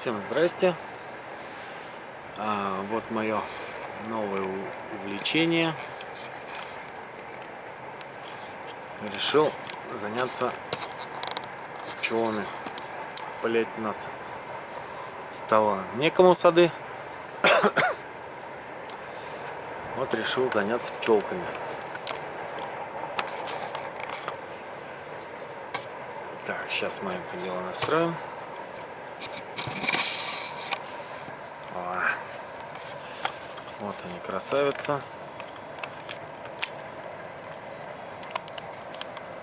Всем здрасте. А, вот мое новое увлечение. Решил заняться пчелами. Полять у нас стало некому сады. Вот решил заняться пчелками. Так, сейчас мы это дело настроим. Красавица.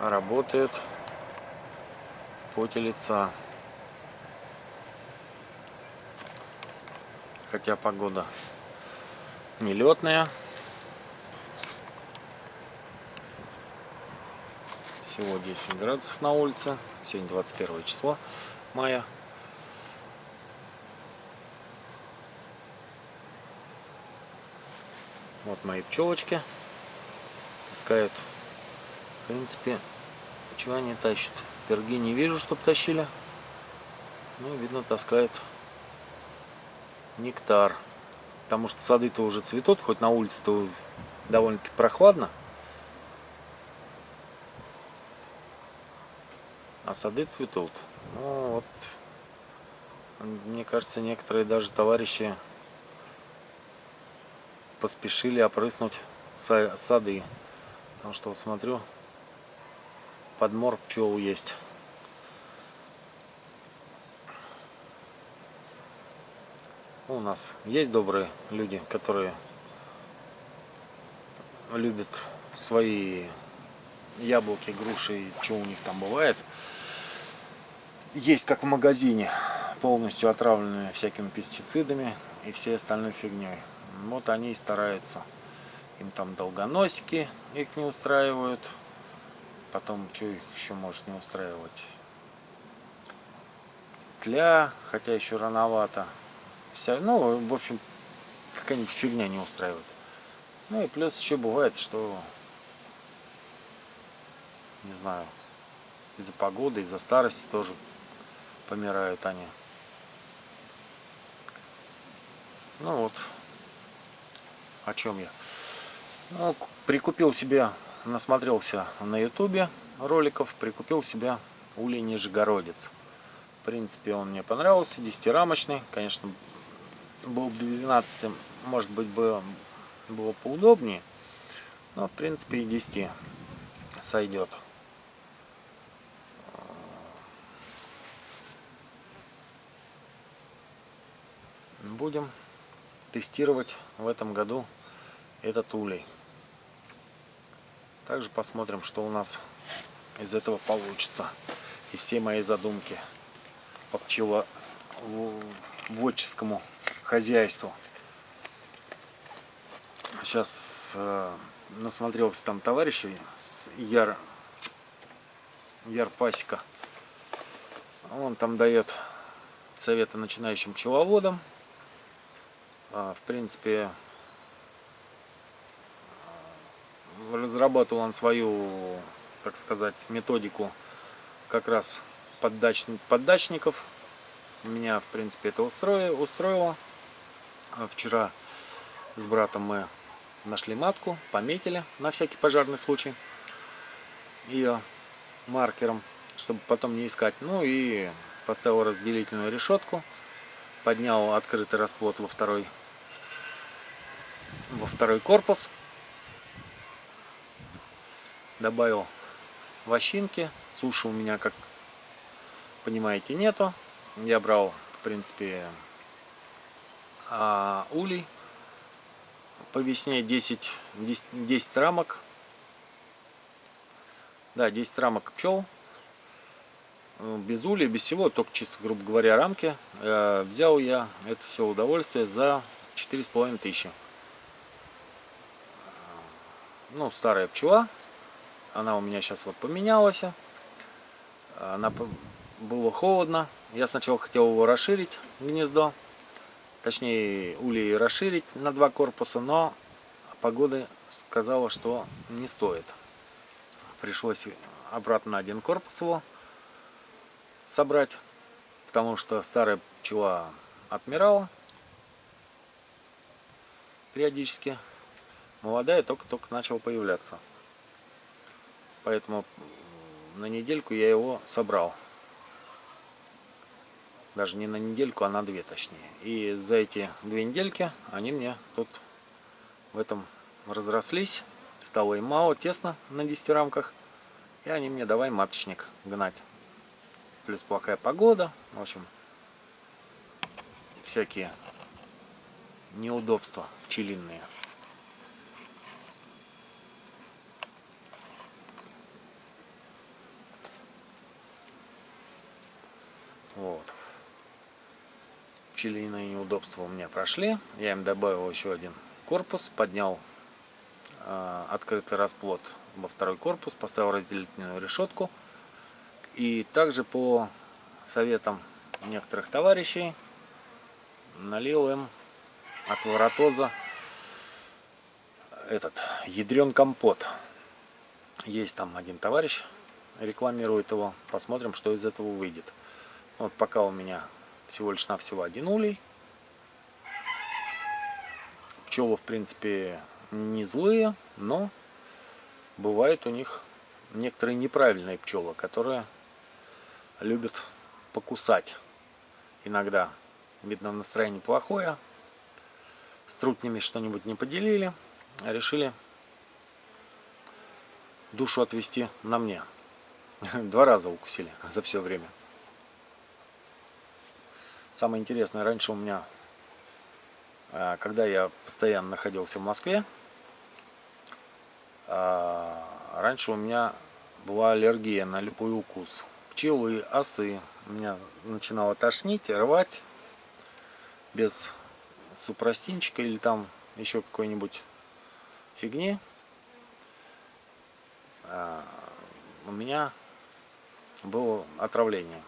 Работают в поте лица. Хотя погода нелетная. Всего 10 градусов на улице. Сегодня 21 число мая. Вот мои пчелочки таскают. В принципе, чего они тащат? Перги не вижу, чтобы тащили. Ну, видно, таскают нектар. Потому что сады-то уже цветут, хоть на улице-то довольно-таки прохладно. А сады цветут. Ну вот, мне кажется, некоторые даже товарищи поспешили опрыснуть сады. Потому что вот смотрю, подмор пчел есть. У нас есть добрые люди, которые любят свои яблоки, груши, что у них там бывает. Есть как в магазине, полностью отравленные всякими пестицидами и всей остальной фигней. Вот они и стараются. Им там долгоносики их не устраивают. Потом, что их еще может не устраивать? Тля, хотя еще рановато. Вся, ну, в общем, какая-нибудь фигня не устраивает. Ну и плюс еще бывает, что, не знаю, из-за погоды, из-за старости тоже помирают они. Ну вот, о чем я. Ну, прикупил себе, насмотрелся на ютубе роликов, прикупил себе улей Нижегородец. В принципе, он мне понравился, десятирамочный. Конечно, был бы 12 может быть, бы было поудобнее. Но, в принципе, и 10 сойдет. Будем тестировать в этом году этот улей. Также посмотрим, что у нас из этого получится. Из всей моей задумки по пчеловодческому хозяйству. Сейчас э, насмотрелся там товарищей с Яр, Яр Пасека. Он там дает советы начинающим пчеловодам. А, в принципе, разрабатывал он свою, так сказать, методику как раз поддач... поддачников. Меня, в принципе, это устроило. устроило. А вчера с братом мы нашли матку, пометили на всякий пожарный случай ее маркером, чтобы потом не искать. Ну и поставил разделительную решетку, поднял открытый расплод во второй во второй корпус. Добавил вощинки. Суши у меня, как понимаете, нету. Я брал, в принципе, а, улей. По весне 10, 10, 10 рамок. Да, 10 рамок пчел. Без улей, без всего, только чисто, грубо говоря, рамки. Э, взял я это все удовольствие за 4,5 тысячи ну, старая пчела. Она у меня сейчас вот поменялась. Она было холодно. Я сначала хотел его расширить, гнездо. Точнее, улей расширить на два корпуса, но погода сказала, что не стоит. Пришлось обратно один корпус его собрать. потому что старая пчела отмирала периодически. Молодая только-только начала появляться. Поэтому на недельку я его собрал. Даже не на недельку, а на две точнее. И за эти две недельки они мне тут в этом разрослись. Стало им мало, тесно на 10 рамках. И они мне давай маточник гнать. Плюс плохая погода. В общем, всякие неудобства пчелиные. Вот. Пчелиные неудобства у меня прошли. Я им добавил еще один корпус, поднял э, открытый расплод во второй корпус, поставил разделительную решетку. И также по советам некоторых товарищей налил им от воротоза этот ядрен компот. Есть там один товарищ, рекламирует его. Посмотрим, что из этого выйдет. Вот пока у меня всего лишь навсего один улей. Пчелы, в принципе, не злые, но бывают у них некоторые неправильные пчелы, которые любят покусать. Иногда, видно, настроение плохое, с трутнями что-нибудь не поделили, решили душу отвести на мне. Два раза укусили за все время. Самое интересное, раньше у меня, а, когда я постоянно находился в Москве, а, раньше у меня была аллергия на любой укус. Пчелы, осы. Меня начинало тошнить, рвать без супрастинчика или там еще какой-нибудь фигни. А, у меня было отравление.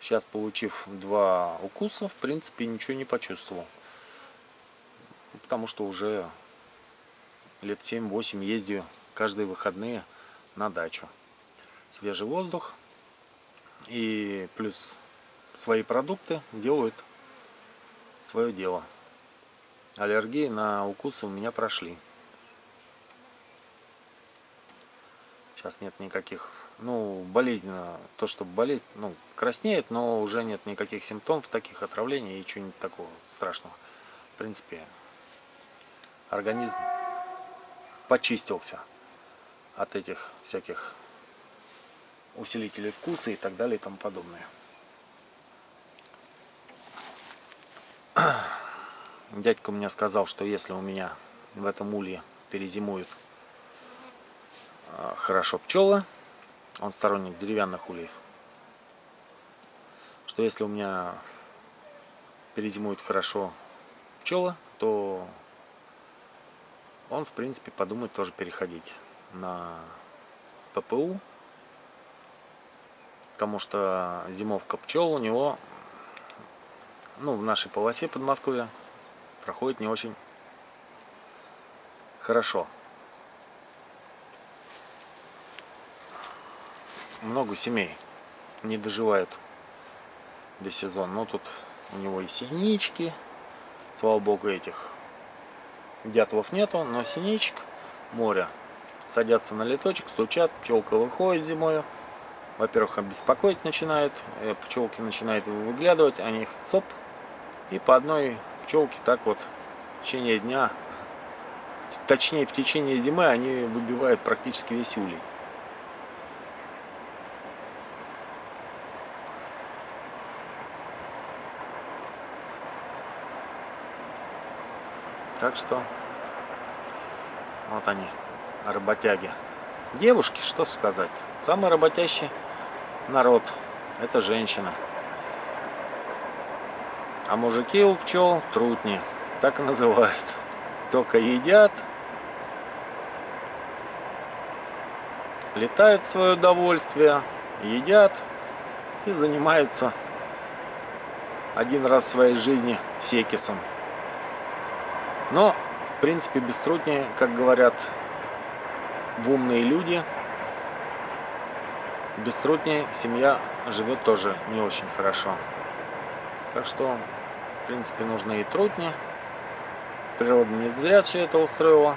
Сейчас, получив два укуса, в принципе, ничего не почувствовал. Потому что уже лет 7-8 ездию каждые выходные на дачу. Свежий воздух и плюс свои продукты делают свое дело. Аллергии на укусы у меня прошли. Сейчас нет никаких ну, болезненно, то, что болеет, ну, краснеет, но уже нет никаких симптомов таких отравлений и чего-нибудь такого страшного. В принципе, организм почистился от этих всяких усилителей вкуса и так далее и тому подобное. Дядька мне сказал, что если у меня в этом улье перезимуют а, хорошо пчелы, он сторонник деревянных ульев. Что если у меня перезимует хорошо пчела, то он, в принципе, подумает тоже переходить на ППУ. Потому что зимовка пчел у него, ну, в нашей полосе Подмосковья проходит не очень хорошо. Много семей не доживают до сезона. Но тут у него и синички, слава богу, этих дятлов нету, но синичек море. Садятся на леточек, стучат, пчелка выходит зимой. Во-первых, беспокоить начинают, э, пчелки начинают выглядывать, они их цоп, и по одной пчелке так вот в течение дня, точнее в течение зимы они выбивают практически весь улей. Так что вот они, работяги. Девушки, что сказать. Самый работящий народ – это женщина. А мужики у пчел трутни, так и называют. Только едят, летают в свое удовольствие, едят и занимаются один раз в своей жизни секисом. Но, в принципе, без труднее, как говорят умные люди, без труднее семья живет тоже не очень хорошо. Так что, в принципе, нужны и трутни. Природа не зря все это устроила.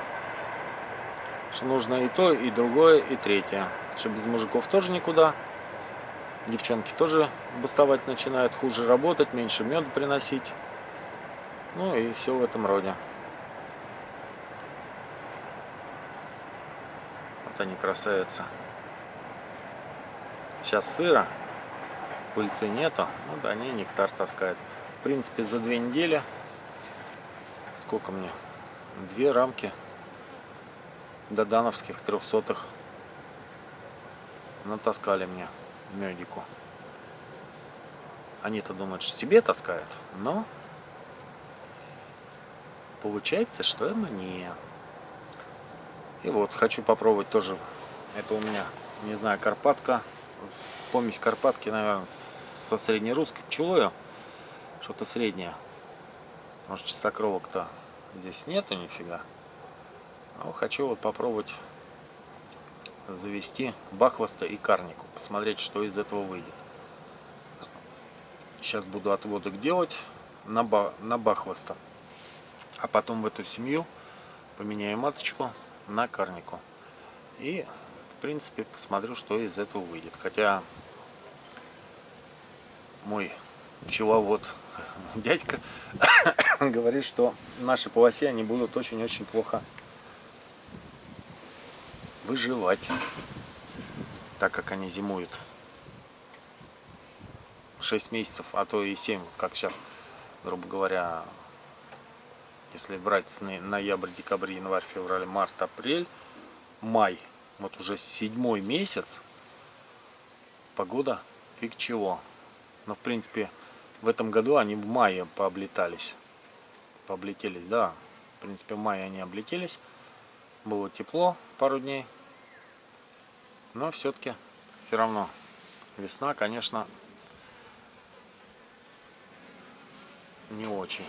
Что нужно и то, и другое, и третье. Что без мужиков тоже никуда. Девчонки тоже бастовать начинают, хуже работать, меньше меда приносить. Ну и все в этом роде. Вот они красавицы. Сейчас сыро, пыльцы нету, ну да, они нектар таскают. В принципе, за две недели, сколько мне? Две рамки додановских трехсотых натаскали мне медику. Они-то думают, что себе таскают, но получается, что и мне. И вот, хочу попробовать тоже, это у меня, не знаю, карпатка, помесь карпатки, наверное, со среднерусской пчелою, что-то среднее. Может, чистокровок-то здесь нету нифига. Но хочу вот попробовать завести бахвоста и карнику, посмотреть, что из этого выйдет. Сейчас буду отводок делать на, ба на бахвоста. А потом в эту семью поменяю маточку на карнику. И, в принципе, посмотрю, что из этого выйдет. Хотя мой пчеловод дядька говорит, что наши полосе они будут очень-очень плохо выживать, так как они зимуют 6 месяцев, а то и 7, как сейчас, грубо говоря, если брать с ноябрь, декабрь, январь, февраль, март, апрель, май, вот уже седьмой месяц, погода фиг чего. Но в принципе в этом году они в мае пооблетались. Пооблетелись, да. В принципе в мае они облетелись. Было тепло пару дней. Но все-таки все равно весна, конечно, не очень.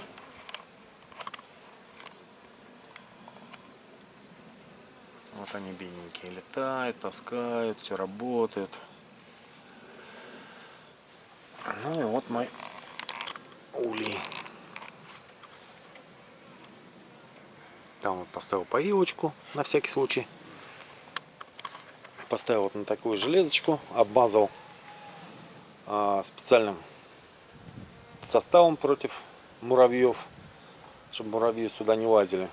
Вот они бедненькие летают, таскают, все работает. Ну и вот мой улей. Там вот поставил поилочку на всякий случай. Поставил вот на такую железочку, обмазал а, специальным составом против муравьев, чтобы муравьи сюда не лазили.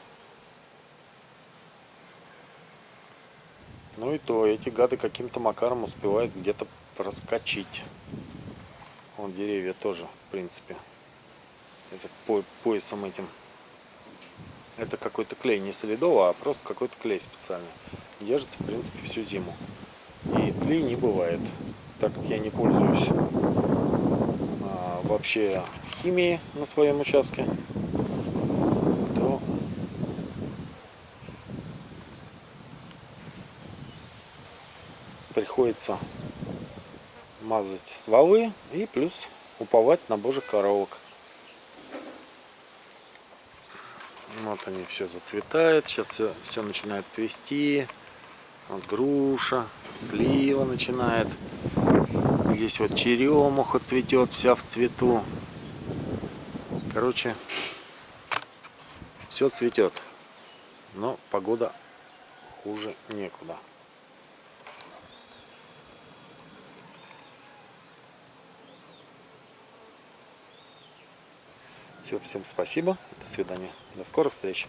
Ну и то, эти гады каким-то макаром успевают где-то проскочить. Вон деревья тоже, в принципе. Это по поясом этим. Это какой-то клей, не солидово, а просто какой-то клей специальный. Держится, в принципе, всю зиму. И тлей не бывает. Так как я не пользуюсь а, вообще химией на своем участке, приходится мазать стволы и плюс уповать на божьих коровок. Вот они все зацветает. Сейчас все, все начинает цвести. Вот груша, слива начинает. Здесь вот черемуха цветет, вся в цвету. Короче, все цветет. Но погода хуже некуда. Все, всем спасибо. До свидания. До скорых встреч.